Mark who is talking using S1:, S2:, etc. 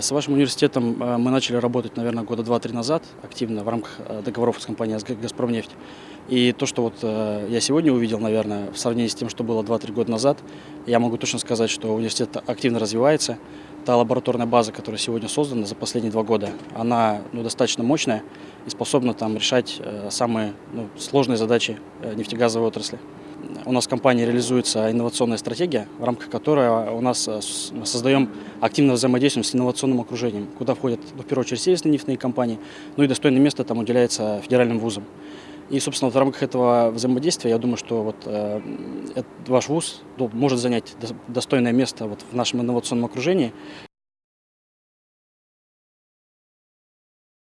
S1: С вашим университетом э, мы начали работать, наверное, года два-три назад активно в рамках э, договоров с компанией «Газпромнефть». И то, что вот э, я сегодня увидел, наверное, в сравнении с тем, что было 2-3 года назад, я могу точно сказать, что университет активно развивается. Та лабораторная база, которая сегодня создана за последние два года, она ну, достаточно мощная и способна там решать самые ну, сложные задачи нефтегазовой отрасли. У нас в компании реализуется инновационная стратегия, в рамках которой у нас мы создаем активное взаимодействие с инновационным окружением, куда входят, в первую очередь, сервисные нефтяные компании, ну и достойное место там уделяется федеральным вузам. И, собственно, в рамках этого взаимодействия, я думаю, что вот, э, ваш вуз ну, может занять достойное место вот в нашем инновационном окружении.